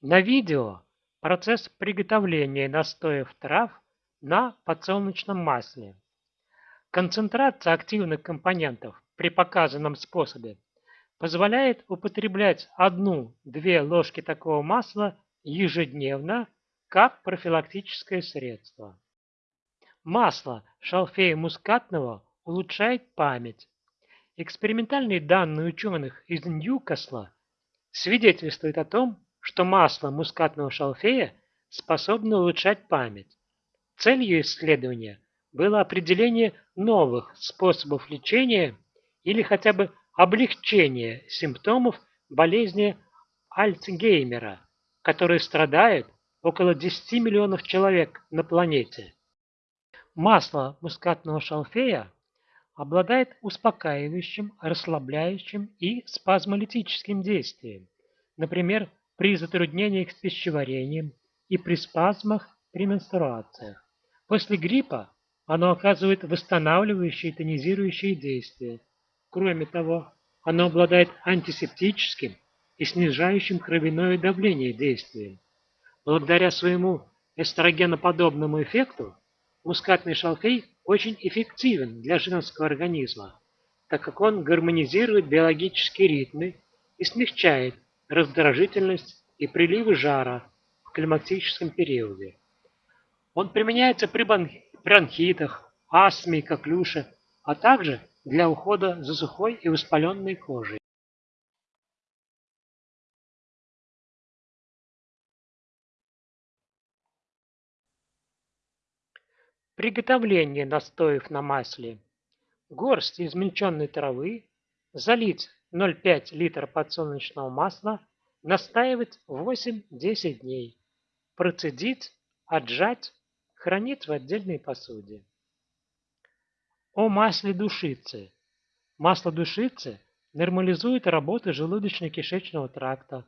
На видео процесс приготовления настоев трав на подсолнечном масле. Концентрация активных компонентов при показанном способе позволяет употреблять одну-две ложки такого масла ежедневно как профилактическое средство. Масло шалфея мускатного улучшает память. Экспериментальные данные ученых из Ньюкасла свидетельствуют о том, что масло мускатного шалфея способно улучшать память. Целью исследования было определение новых способов лечения или хотя бы облегчения симптомов болезни Альцгеймера, которые страдают около 10 миллионов человек на планете. Масло мускатного шалфея обладает успокаивающим, расслабляющим и спазмолитическим действием, например, при затруднениях с пищеварением и при спазмах при менструациях. После гриппа оно оказывает восстанавливающее и тонизирующее действие. Кроме того, оно обладает антисептическим и снижающим кровяное давление действием. Благодаря своему эстрогеноподобному эффекту Мускатный шалфей очень эффективен для женского организма, так как он гармонизирует биологические ритмы и смягчает раздражительность и приливы жара в климатическом периоде. Он применяется при бронхитах, астме и коклюше, а также для ухода за сухой и воспаленной кожей. Приготовление настоев на масле. Горсть измельченной травы, залить 0,5 литра подсолнечного масла, настаивать 8-10 дней, процедить, отжать, хранить в отдельной посуде. О масле душицы. Масло душицы нормализует работу желудочно-кишечного тракта,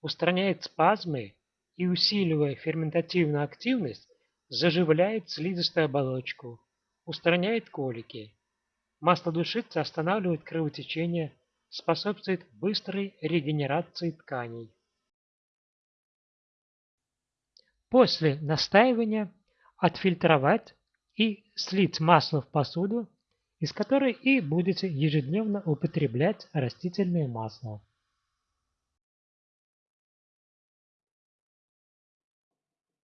устраняет спазмы и, усиливая ферментативную активность, заживляет слизистую оболочку, устраняет колики. Масло душицы останавливает кровотечение, способствует быстрой регенерации тканей. После настаивания отфильтровать и слить масло в посуду, из которой и будете ежедневно употреблять растительное масло.